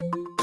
you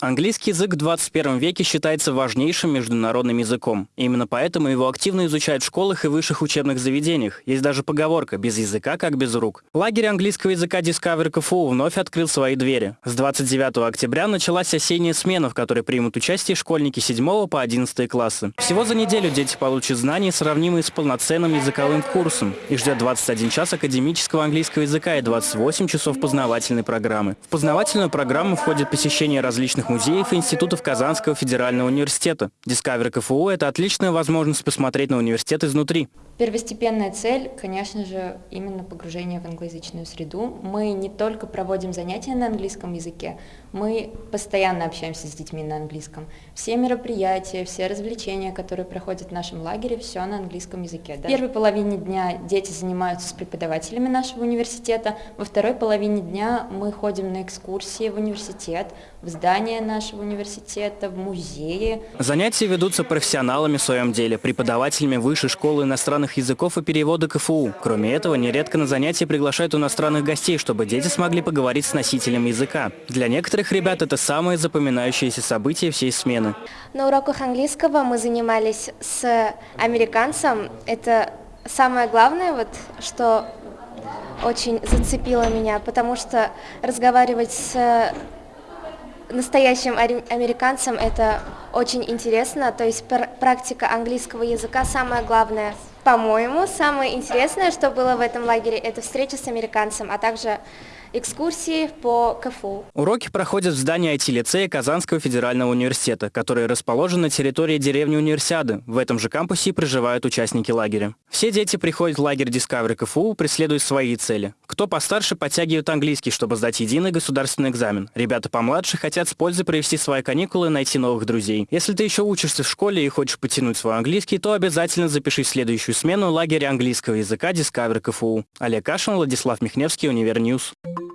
Английский язык в 21 веке считается важнейшим международным языком. Именно поэтому его активно изучают в школах и высших учебных заведениях. Есть даже поговорка «без языка, как без рук». Лагерь английского языка Discover КФУ вновь открыл свои двери. С 29 октября началась осенняя смена, в которой примут участие школьники 7 по 11 классы. Всего за неделю дети получат знания, сравнимые с полноценным языковым курсом. Их ждет 21 час академического английского языка и 28 часов познавательной программы. В познавательную программу входит посещение различных музеев и институтов Казанского федерального университета. Discover КФУ – это отличная возможность посмотреть на университет изнутри. Первостепенная цель, конечно же, именно погружение в англоязычную среду. Мы не только проводим занятия на английском языке, мы постоянно общаемся с детьми на английском. Все мероприятия, все развлечения, которые проходят в нашем лагере, все на английском языке. Да? В первой половине дня дети занимаются с преподавателями нашего университета, во второй половине дня мы ходим на экскурсии в университет, в здание нашего университета, в музеи. Занятия ведутся профессионалами в своем деле, преподавателями высшей школы иностранных иностранных языков и перевода КФУ. Кроме этого, нередко на занятия приглашают иностранных гостей, чтобы дети смогли поговорить с носителем языка. Для некоторых ребят это самое запоминающееся событие всей смены. На уроках английского мы занимались с американцем. Это самое главное, вот, что очень зацепило меня, потому что разговаривать с настоящим американцем это очень интересно, то есть практика английского языка самое главное. По-моему, самое интересное, что было в этом лагере, это встреча с американцем, а также экскурсии по КФУ. Уроки проходят в здании IT-лицея Казанского федерального университета, который расположен на территории деревни Универсиады. В этом же кампусе проживают участники лагеря. Все дети приходят в лагерь Discovery КФУ, преследуя свои цели. Кто постарше, подтягивает английский, чтобы сдать единый государственный экзамен. Ребята помладше хотят с пользой провести свои каникулы и найти новых друзей. Если ты еще учишься в школе и хочешь потянуть свой английский, то обязательно запиши следующую смену лагеря английского языка Discovery КФУ. Олег Кашин, Владислав Михневский, Универньюз. Thank you.